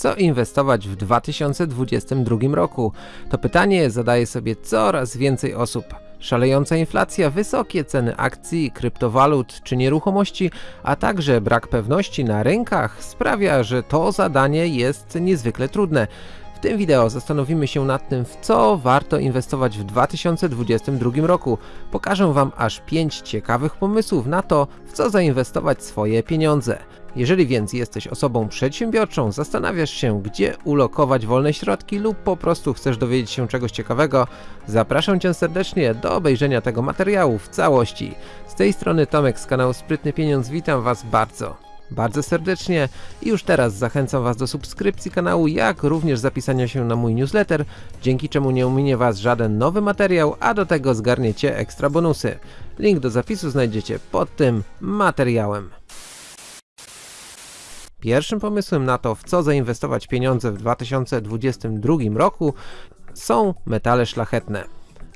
Co inwestować w 2022 roku? To pytanie zadaje sobie coraz więcej osób. Szalejąca inflacja, wysokie ceny akcji, kryptowalut czy nieruchomości, a także brak pewności na rynkach sprawia, że to zadanie jest niezwykle trudne. W tym wideo zastanowimy się nad tym, w co warto inwestować w 2022 roku. Pokażę Wam aż 5 ciekawych pomysłów na to, w co zainwestować swoje pieniądze. Jeżeli więc jesteś osobą przedsiębiorczą, zastanawiasz się, gdzie ulokować wolne środki lub po prostu chcesz dowiedzieć się czegoś ciekawego, zapraszam Cię serdecznie do obejrzenia tego materiału w całości. Z tej strony Tomek z kanału Sprytny Pieniądz, witam Was bardzo bardzo serdecznie i już teraz zachęcam Was do subskrypcji kanału, jak również zapisania się na mój newsletter, dzięki czemu nie ominie Was żaden nowy materiał, a do tego zgarniecie ekstra bonusy. Link do zapisu znajdziecie pod tym materiałem. Pierwszym pomysłem na to, w co zainwestować pieniądze w 2022 roku są metale szlachetne.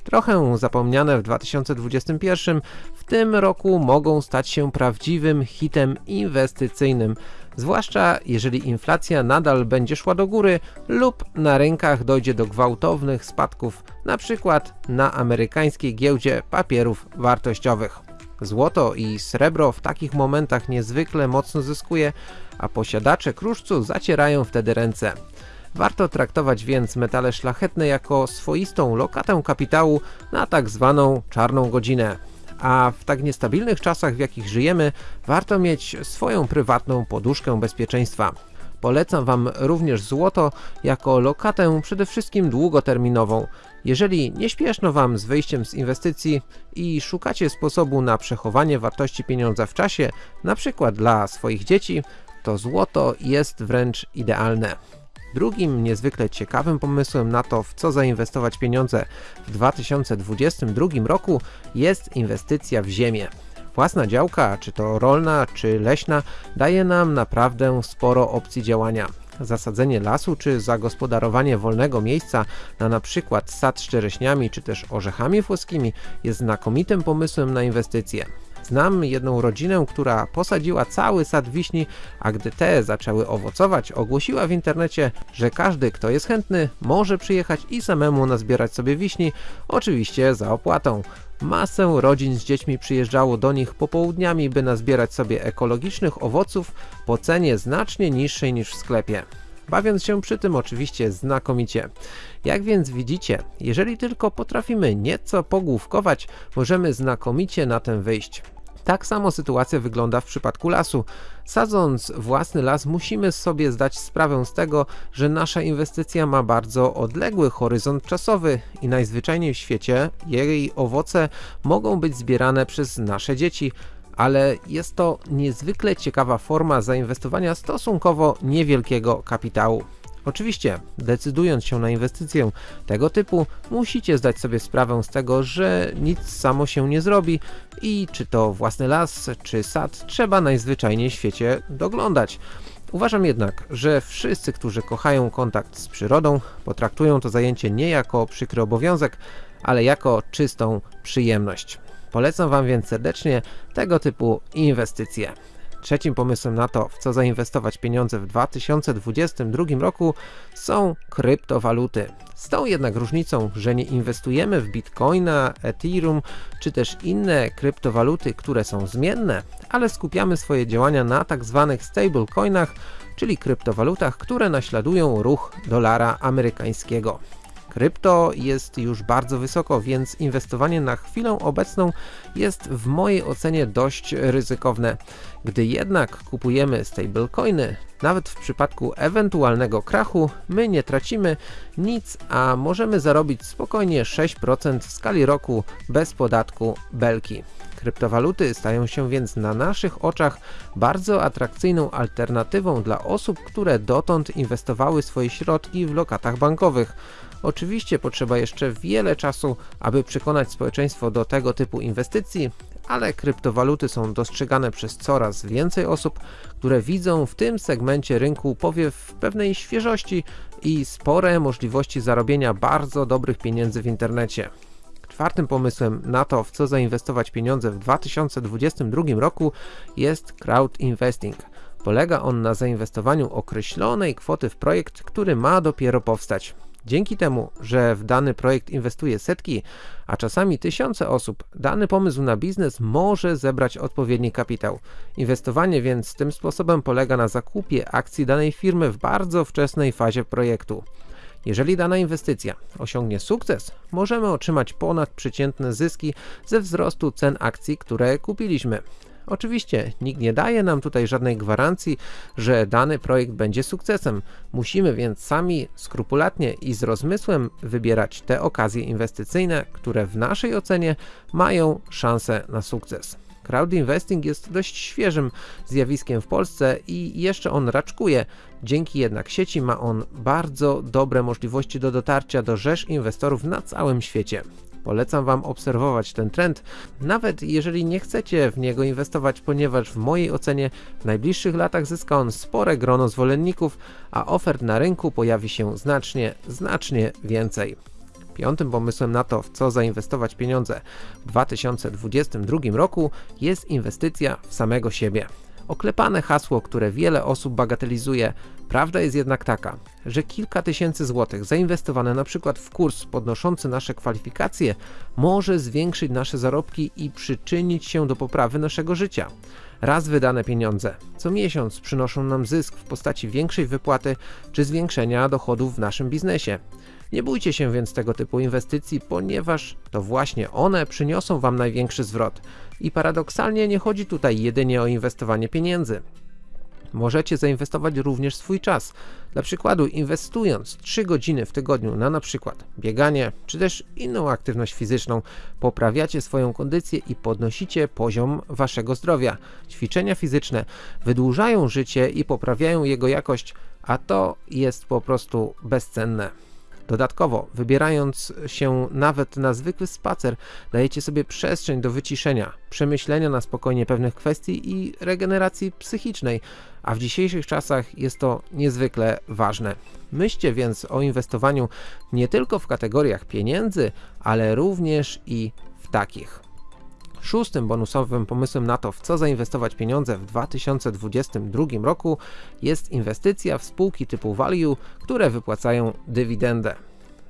Trochę zapomniane w 2021, w tym roku mogą stać się prawdziwym hitem inwestycyjnym, zwłaszcza jeżeli inflacja nadal będzie szła do góry lub na rynkach dojdzie do gwałtownych spadków, np. na amerykańskiej giełdzie papierów wartościowych. Złoto i srebro w takich momentach niezwykle mocno zyskuje, a posiadacze kruszcu zacierają wtedy ręce. Warto traktować więc metale szlachetne jako swoistą lokatę kapitału na tak zwaną czarną godzinę. A w tak niestabilnych czasach w jakich żyjemy, warto mieć swoją prywatną poduszkę bezpieczeństwa. Polecam Wam również złoto jako lokatę przede wszystkim długoterminową. Jeżeli nie śpieszno Wam z wyjściem z inwestycji i szukacie sposobu na przechowanie wartości pieniądza w czasie, na przykład dla swoich dzieci, to złoto jest wręcz idealne. Drugim niezwykle ciekawym pomysłem na to, w co zainwestować pieniądze w 2022 roku jest inwestycja w ziemię. Własna działka, czy to rolna, czy leśna, daje nam naprawdę sporo opcji działania. Zasadzenie lasu, czy zagospodarowanie wolnego miejsca na przykład sad z czereśniami, czy też orzechami włoskimi jest znakomitym pomysłem na inwestycje. Znam jedną rodzinę, która posadziła cały sad wiśni, a gdy te zaczęły owocować, ogłosiła w internecie, że każdy, kto jest chętny, może przyjechać i samemu nazbierać sobie wiśni, oczywiście za opłatą. Masę rodzin z dziećmi przyjeżdżało do nich popołudniami, by nazbierać sobie ekologicznych owoców po cenie znacznie niższej niż w sklepie bawiąc się przy tym oczywiście znakomicie. Jak więc widzicie, jeżeli tylko potrafimy nieco pogłówkować, możemy znakomicie na tym wyjść. Tak samo sytuacja wygląda w przypadku lasu. Sadząc własny las musimy sobie zdać sprawę z tego, że nasza inwestycja ma bardzo odległy horyzont czasowy i najzwyczajniej w świecie jej owoce mogą być zbierane przez nasze dzieci, ale jest to niezwykle ciekawa forma zainwestowania stosunkowo niewielkiego kapitału. Oczywiście, decydując się na inwestycję tego typu, musicie zdać sobie sprawę z tego, że nic samo się nie zrobi i czy to własny las, czy sad, trzeba najzwyczajniej w świecie doglądać. Uważam jednak, że wszyscy, którzy kochają kontakt z przyrodą, potraktują to zajęcie nie jako przykry obowiązek, ale jako czystą przyjemność. Polecam Wam więc serdecznie tego typu inwestycje. Trzecim pomysłem na to, w co zainwestować pieniądze w 2022 roku są kryptowaluty. Z tą jednak różnicą, że nie inwestujemy w Bitcoina, Ethereum czy też inne kryptowaluty, które są zmienne, ale skupiamy swoje działania na tak zwanych stablecoinach, czyli kryptowalutach, które naśladują ruch dolara amerykańskiego. Krypto jest już bardzo wysoko, więc inwestowanie na chwilę obecną jest w mojej ocenie dość ryzykowne. Gdy jednak kupujemy stablecoiny, nawet w przypadku ewentualnego krachu, my nie tracimy nic, a możemy zarobić spokojnie 6% w skali roku bez podatku belki. Kryptowaluty stają się więc na naszych oczach bardzo atrakcyjną alternatywą dla osób, które dotąd inwestowały swoje środki w lokatach bankowych. Oczywiście potrzeba jeszcze wiele czasu, aby przekonać społeczeństwo do tego typu inwestycji, ale kryptowaluty są dostrzegane przez coraz więcej osób, które widzą w tym segmencie rynku powiew pewnej świeżości i spore możliwości zarobienia bardzo dobrych pieniędzy w internecie. Czwartym pomysłem na to, w co zainwestować pieniądze w 2022 roku jest crowd investing. Polega on na zainwestowaniu określonej kwoty w projekt, który ma dopiero powstać. Dzięki temu, że w dany projekt inwestuje setki, a czasami tysiące osób, dany pomysł na biznes może zebrać odpowiedni kapitał. Inwestowanie więc tym sposobem polega na zakupie akcji danej firmy w bardzo wczesnej fazie projektu. Jeżeli dana inwestycja osiągnie sukces, możemy otrzymać ponadprzeciętne zyski ze wzrostu cen akcji, które kupiliśmy. Oczywiście nikt nie daje nam tutaj żadnej gwarancji, że dany projekt będzie sukcesem. Musimy więc sami skrupulatnie i z rozmysłem wybierać te okazje inwestycyjne, które w naszej ocenie mają szansę na sukces. Crowd investing jest dość świeżym zjawiskiem w Polsce i jeszcze on raczkuje. Dzięki jednak sieci ma on bardzo dobre możliwości do dotarcia do rzesz inwestorów na całym świecie. Polecam Wam obserwować ten trend, nawet jeżeli nie chcecie w niego inwestować, ponieważ w mojej ocenie w najbliższych latach zyska on spore grono zwolenników, a ofert na rynku pojawi się znacznie, znacznie więcej. Piątym pomysłem na to, w co zainwestować pieniądze w 2022 roku jest inwestycja w samego siebie. Oklepane hasło, które wiele osób bagatelizuje, prawda jest jednak taka, że kilka tysięcy złotych zainwestowane na przykład w kurs podnoszący nasze kwalifikacje może zwiększyć nasze zarobki i przyczynić się do poprawy naszego życia. Raz wydane pieniądze co miesiąc przynoszą nam zysk w postaci większej wypłaty czy zwiększenia dochodów w naszym biznesie. Nie bójcie się więc tego typu inwestycji, ponieważ to właśnie one przyniosą Wam największy zwrot. I paradoksalnie nie chodzi tutaj jedynie o inwestowanie pieniędzy. Możecie zainwestować również swój czas. Dla przykładu, inwestując 3 godziny w tygodniu na na przykład bieganie czy też inną aktywność fizyczną, poprawiacie swoją kondycję i podnosicie poziom waszego zdrowia. Ćwiczenia fizyczne wydłużają życie i poprawiają jego jakość, a to jest po prostu bezcenne. Dodatkowo, wybierając się nawet na zwykły spacer, dajecie sobie przestrzeń do wyciszenia, przemyślenia na spokojnie pewnych kwestii i regeneracji psychicznej, a w dzisiejszych czasach jest to niezwykle ważne. Myślcie więc o inwestowaniu nie tylko w kategoriach pieniędzy, ale również i w takich. Szóstym bonusowym pomysłem na to, w co zainwestować pieniądze w 2022 roku jest inwestycja w spółki typu value, które wypłacają dywidendę.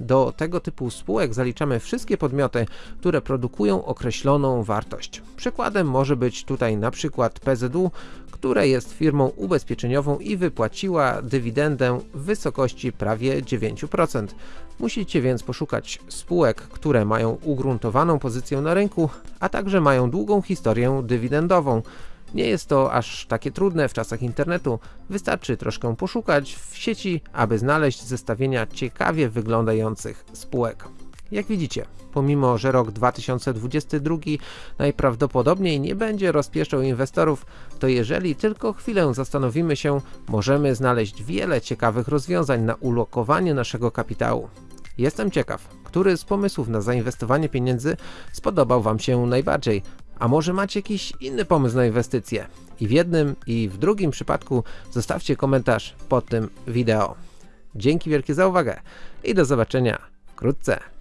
Do tego typu spółek zaliczamy wszystkie podmioty, które produkują określoną wartość. Przykładem może być tutaj na przykład PZU, które jest firmą ubezpieczeniową i wypłaciła dywidendę w wysokości prawie 9%. Musicie więc poszukać spółek, które mają ugruntowaną pozycję na rynku, a także mają długą historię dywidendową. Nie jest to aż takie trudne w czasach internetu, wystarczy troszkę poszukać w sieci, aby znaleźć zestawienia ciekawie wyglądających spółek. Jak widzicie, pomimo że rok 2022 najprawdopodobniej nie będzie rozpieszczał inwestorów, to jeżeli tylko chwilę zastanowimy się, możemy znaleźć wiele ciekawych rozwiązań na ulokowanie naszego kapitału. Jestem ciekaw, który z pomysłów na zainwestowanie pieniędzy spodobał Wam się najbardziej, a może macie jakiś inny pomysł na inwestycje? I w jednym i w drugim przypadku zostawcie komentarz pod tym wideo. Dzięki wielkie za uwagę i do zobaczenia wkrótce.